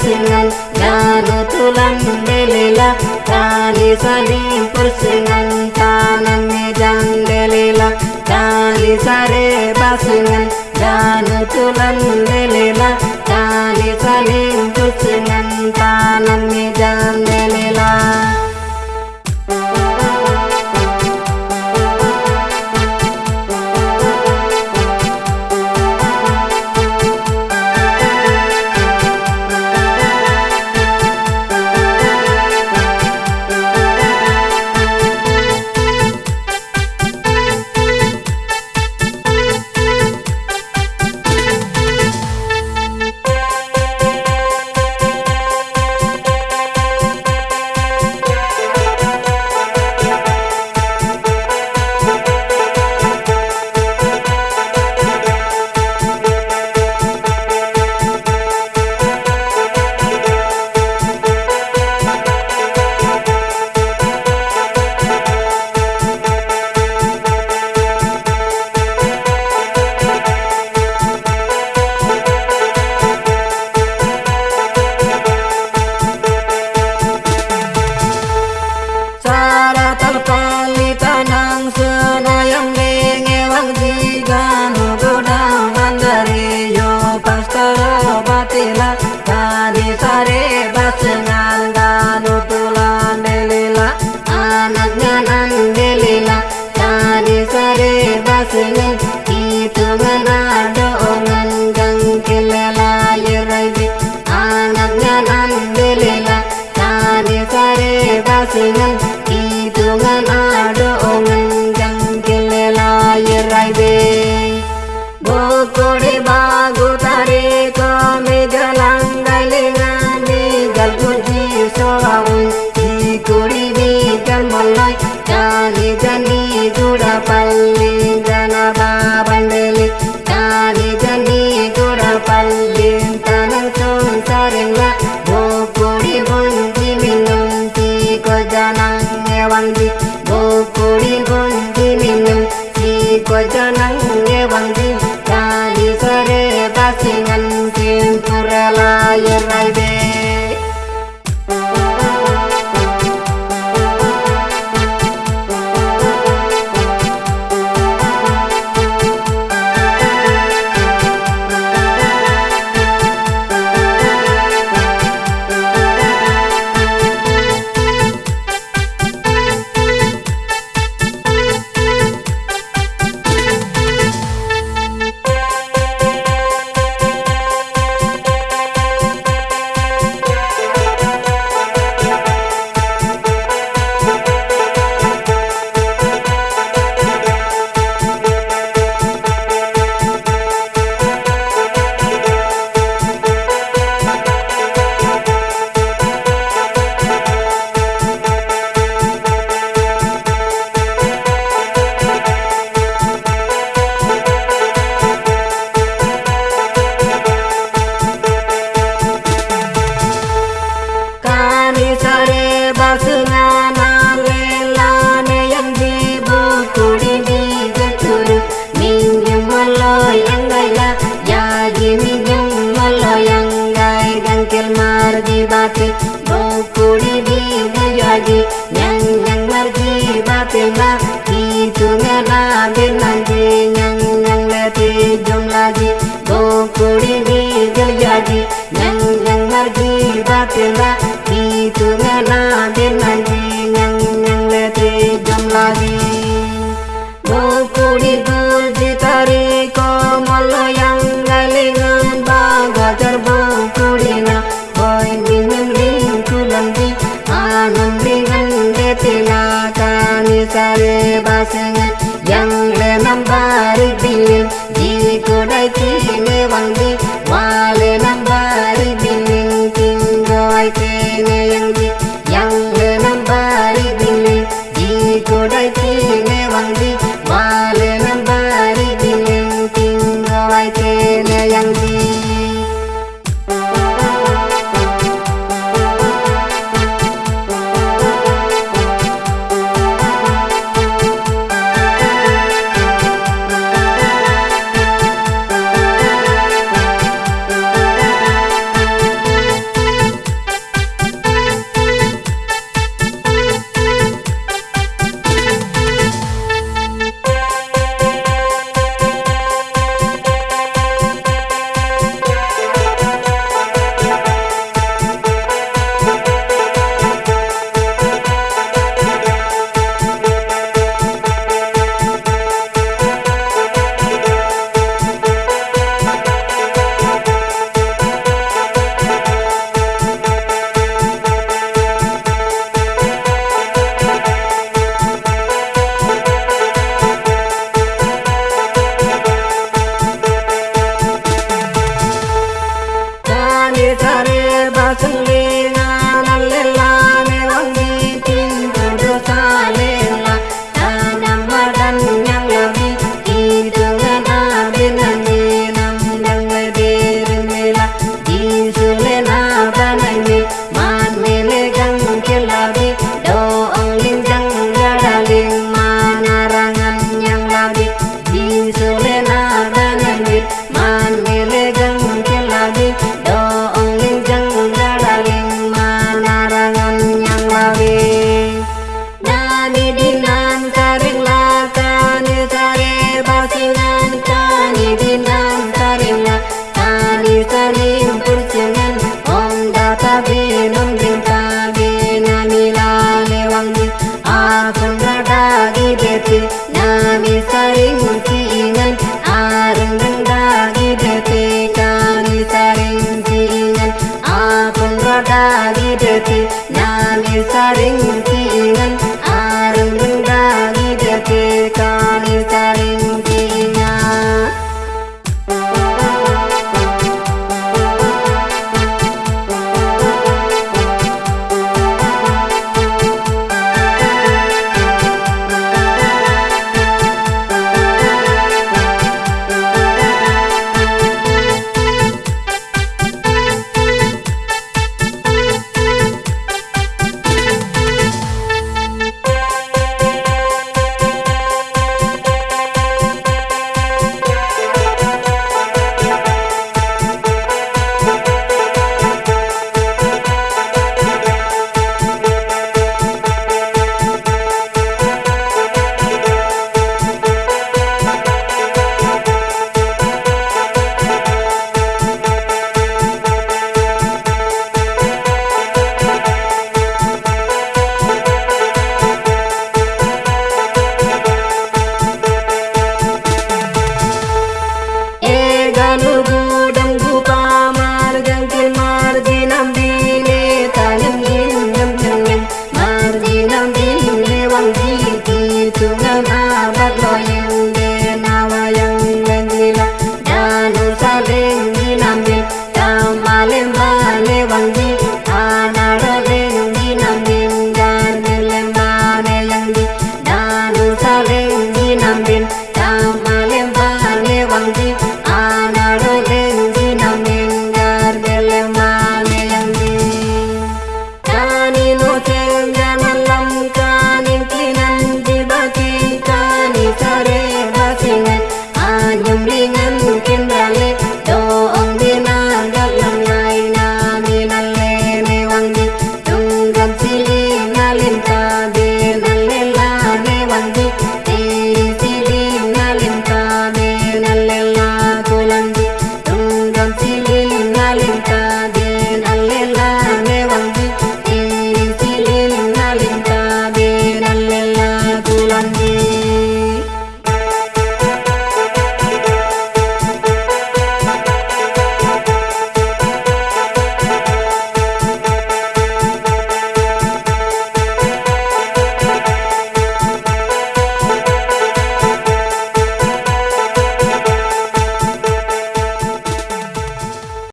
singal daru tulang delela tali sali pur singal tanam jang delela tali sare basingal daru tulang delela năng nghe băng đi vô cô đi con đi mình nhầm chỉ có cho Yang yang nyang margi